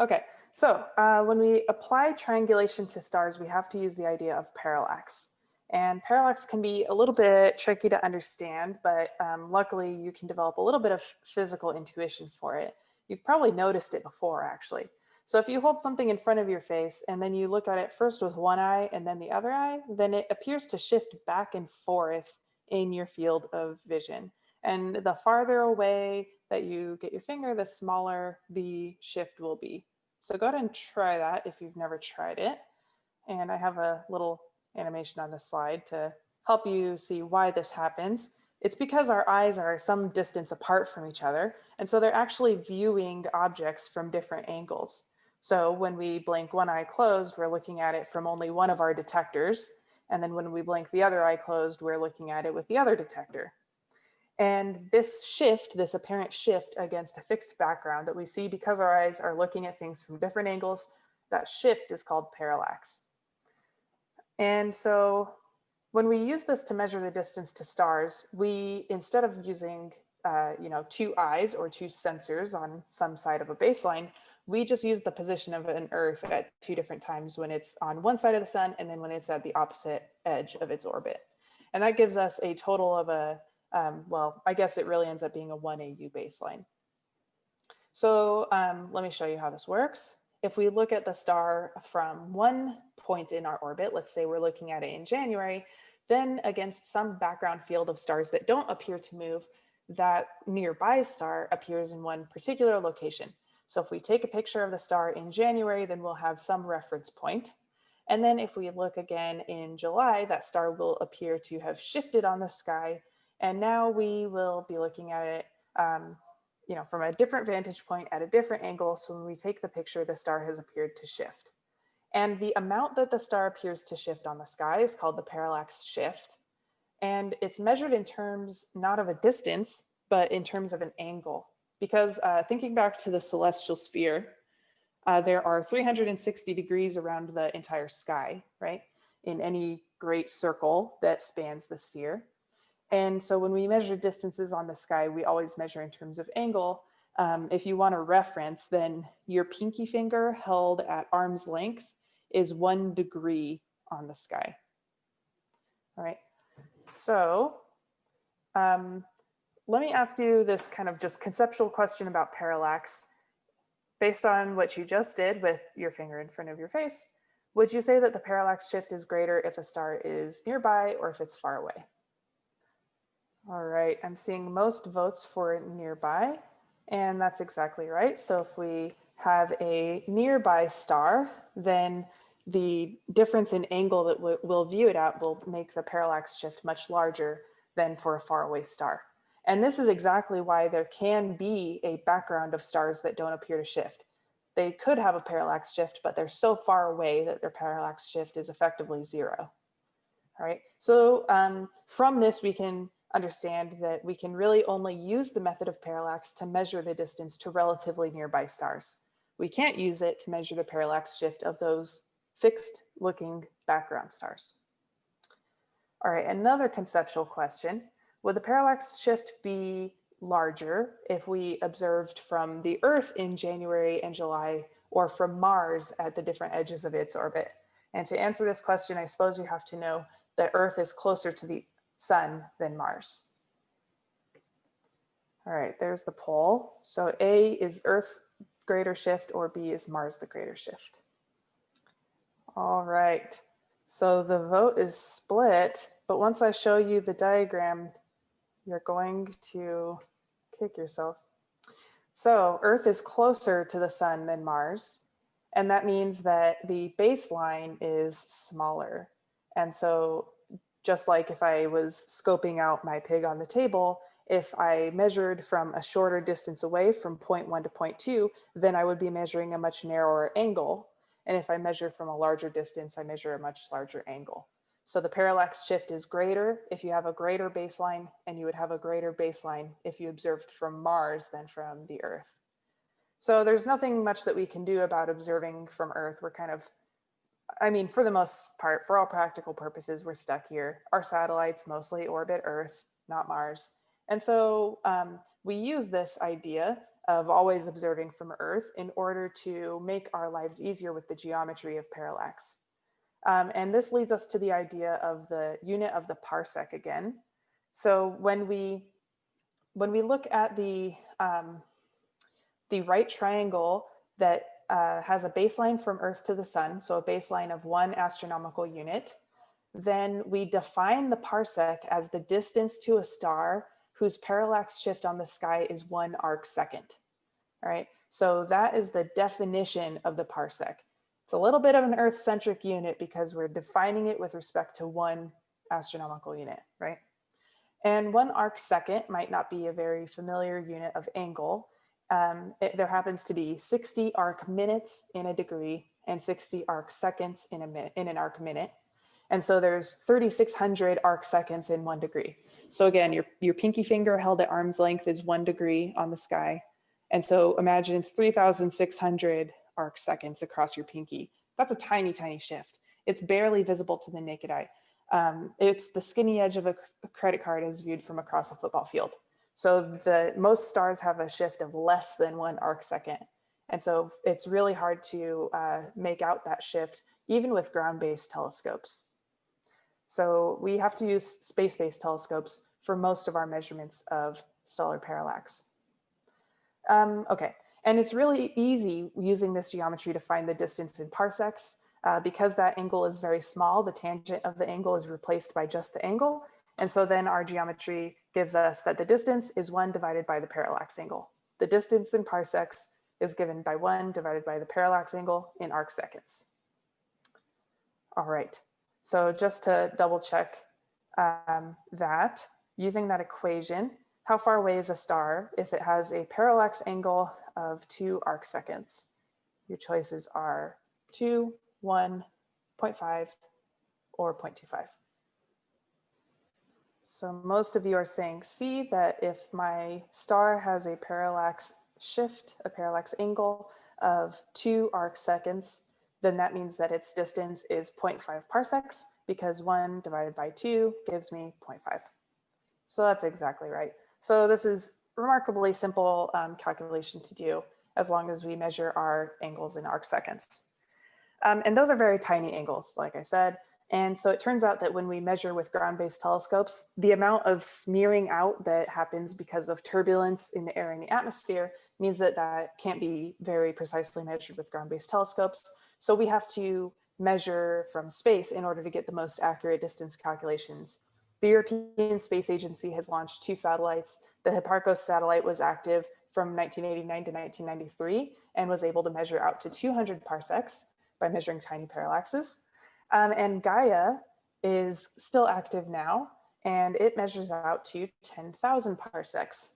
Okay, so uh, when we apply triangulation to stars, we have to use the idea of parallax. And parallax can be a little bit tricky to understand, but um, luckily you can develop a little bit of physical intuition for it. You've probably noticed it before, actually. So if you hold something in front of your face and then you look at it first with one eye and then the other eye, then it appears to shift back and forth in your field of vision. And the farther away that you get your finger, the smaller the shift will be. So go ahead and try that if you've never tried it. And I have a little animation on the slide to help you see why this happens. It's because our eyes are some distance apart from each other. And so they're actually viewing objects from different angles. So when we blink one eye closed, we're looking at it from only one of our detectors. And then when we blink the other eye closed, we're looking at it with the other detector. And this shift, this apparent shift against a fixed background that we see because our eyes are looking at things from different angles, that shift is called parallax. And so when we use this to measure the distance to stars, we, instead of using, uh, you know, two eyes or two sensors on some side of a baseline, we just use the position of an Earth at two different times when it's on one side of the sun and then when it's at the opposite edge of its orbit. And that gives us a total of a um, well, I guess it really ends up being a 1 AU baseline. So um, let me show you how this works. If we look at the star from one point in our orbit, let's say we're looking at it in January, then against some background field of stars that don't appear to move, that nearby star appears in one particular location. So if we take a picture of the star in January, then we'll have some reference point. And then if we look again in July, that star will appear to have shifted on the sky and now we will be looking at it, um, you know, from a different vantage point at a different angle. So when we take the picture, the star has appeared to shift. And the amount that the star appears to shift on the sky is called the parallax shift. And it's measured in terms, not of a distance, but in terms of an angle. Because uh, thinking back to the celestial sphere, uh, there are 360 degrees around the entire sky, right? In any great circle that spans the sphere. And so when we measure distances on the sky, we always measure in terms of angle. Um, if you want a reference, then your pinky finger held at arm's length is one degree on the sky. All right, so um, let me ask you this kind of just conceptual question about parallax. Based on what you just did with your finger in front of your face, would you say that the parallax shift is greater if a star is nearby or if it's far away? All right, I'm seeing most votes for nearby, and that's exactly right. So if we have a nearby star, then the difference in angle that we'll view it at will make the parallax shift much larger than for a faraway star. And this is exactly why there can be a background of stars that don't appear to shift. They could have a parallax shift, but they're so far away that their parallax shift is effectively zero. All right, so um, from this, we can understand that we can really only use the method of parallax to measure the distance to relatively nearby stars. We can't use it to measure the parallax shift of those fixed looking background stars. All right, another conceptual question. Would the parallax shift be larger if we observed from the Earth in January and July or from Mars at the different edges of its orbit? And to answer this question, I suppose you have to know that Earth is closer to the sun than Mars. All right, there's the poll. So A is Earth greater shift or B is Mars the greater shift. All right, so the vote is split, but once I show you the diagram, you're going to kick yourself. So Earth is closer to the sun than Mars, and that means that the baseline is smaller. And so just like if I was scoping out my pig on the table, if I measured from a shorter distance away from point one to point two, then I would be measuring a much narrower angle. And if I measure from a larger distance, I measure a much larger angle. So the parallax shift is greater if you have a greater baseline and you would have a greater baseline if you observed from Mars than from the Earth. So there's nothing much that we can do about observing from Earth. We're kind of I mean, for the most part, for all practical purposes, we're stuck here. Our satellites mostly orbit Earth, not Mars. And so um, we use this idea of always observing from Earth in order to make our lives easier with the geometry of parallax. Um, and this leads us to the idea of the unit of the parsec again. So when we when we look at the um, the right triangle that uh, has a baseline from Earth to the sun, so a baseline of one astronomical unit, then we define the parsec as the distance to a star whose parallax shift on the sky is one arc second. All right, so that is the definition of the parsec. It's a little bit of an Earth-centric unit because we're defining it with respect to one astronomical unit, right? And one arc second might not be a very familiar unit of angle. Um, it, there happens to be 60 arc minutes in a degree and 60 arc seconds in, a in an arc minute. And so there's 3,600 arc seconds in one degree. So again, your, your pinky finger held at arm's length is one degree on the sky. And so imagine 3,600 arc seconds across your pinky. That's a tiny, tiny shift. It's barely visible to the naked eye. Um, it's the skinny edge of a credit card as viewed from across a football field. So the most stars have a shift of less than one arc second. And so it's really hard to uh, make out that shift even with ground-based telescopes. So we have to use space-based telescopes for most of our measurements of stellar parallax. Um, okay, and it's really easy using this geometry to find the distance in parsecs. Uh, because that angle is very small, the tangent of the angle is replaced by just the angle. And so then our geometry gives us that the distance is one divided by the parallax angle. The distance in parsecs is given by one divided by the parallax angle in arc seconds. All right, so just to double check um, that, using that equation, how far away is a star if it has a parallax angle of two arc seconds? Your choices are 2, 1, 0.5, or 0.25. So most of you are saying C, that if my star has a parallax shift, a parallax angle of two arc seconds, then that means that its distance is 0.5 parsecs because one divided by two gives me 0.5. So that's exactly right. So this is remarkably simple um, calculation to do as long as we measure our angles in arc seconds. Um, and those are very tiny angles, like I said. And so it turns out that when we measure with ground-based telescopes, the amount of smearing out that happens because of turbulence in the air in the atmosphere means that that can't be very precisely measured with ground-based telescopes. So we have to measure from space in order to get the most accurate distance calculations. The European Space Agency has launched two satellites. The Hipparcos satellite was active from 1989 to 1993 and was able to measure out to 200 parsecs by measuring tiny parallaxes. Um, and Gaia is still active now, and it measures out to 10,000 parsecs